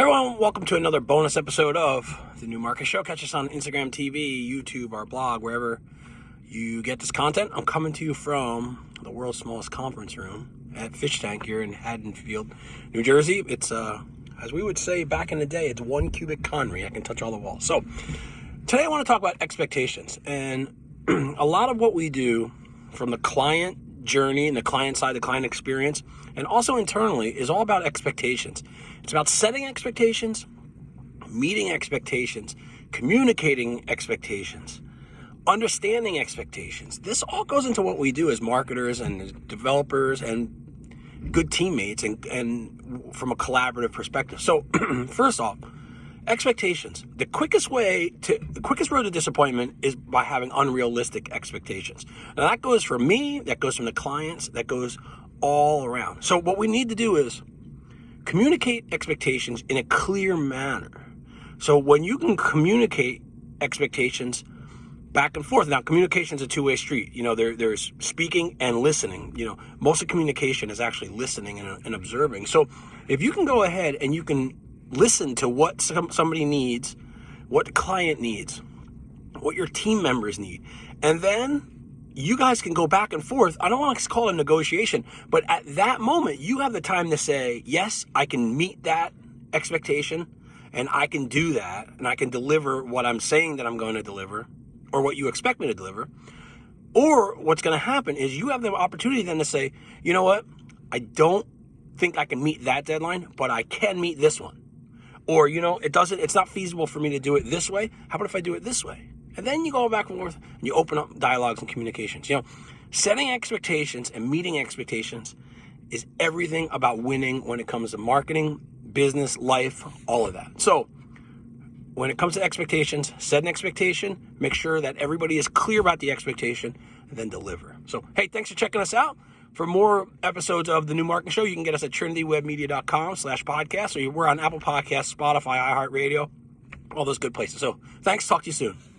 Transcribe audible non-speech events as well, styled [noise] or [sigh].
Everyone, welcome to another bonus episode of the New Marketing Show. Catch us on Instagram TV, YouTube, our blog, wherever you get this content. I'm coming to you from the world's smallest conference room at Fish Tank here in Haddonfield, New Jersey. It's, uh, as we would say back in the day, it's one cubic Conry. I can touch all the walls. So today I want to talk about expectations. And [clears throat] a lot of what we do from the client journey and the client side, the client experience, and also internally is all about expectations. It's about setting expectations, meeting expectations, communicating expectations, understanding expectations. This all goes into what we do as marketers and developers and good teammates and, and from a collaborative perspective. So [clears throat] first off, expectations. The quickest way to, the quickest road to disappointment is by having unrealistic expectations. Now that goes for me, that goes from the clients, that goes all around. So what we need to do is communicate expectations in a clear manner. So when you can communicate expectations back and forth, now communication is a two-way street. You know, there, there's speaking and listening. You know, most of communication is actually listening and, and observing. So if you can go ahead and you can listen to what some, somebody needs, what the client needs, what your team members need, and then you guys can go back and forth. I don't want to call it a negotiation, but at that moment, you have the time to say, yes, I can meet that expectation and I can do that and I can deliver what I'm saying that I'm going to deliver or what you expect me to deliver. Or what's going to happen is you have the opportunity then to say, you know what? I don't think I can meet that deadline, but I can meet this one. Or, you know, it doesn't, it's not feasible for me to do it this way. How about if I do it this way? And then you go back and forth and you open up dialogues and communications. You know, setting expectations and meeting expectations is everything about winning when it comes to marketing, business, life, all of that. So when it comes to expectations, set an expectation, make sure that everybody is clear about the expectation, and then deliver. So, hey, thanks for checking us out. For more episodes of The New Marketing Show, you can get us at trinitywebmedia.com slash podcast, or we're on Apple Podcasts, Spotify, iHeartRadio, all those good places. So thanks. Talk to you soon.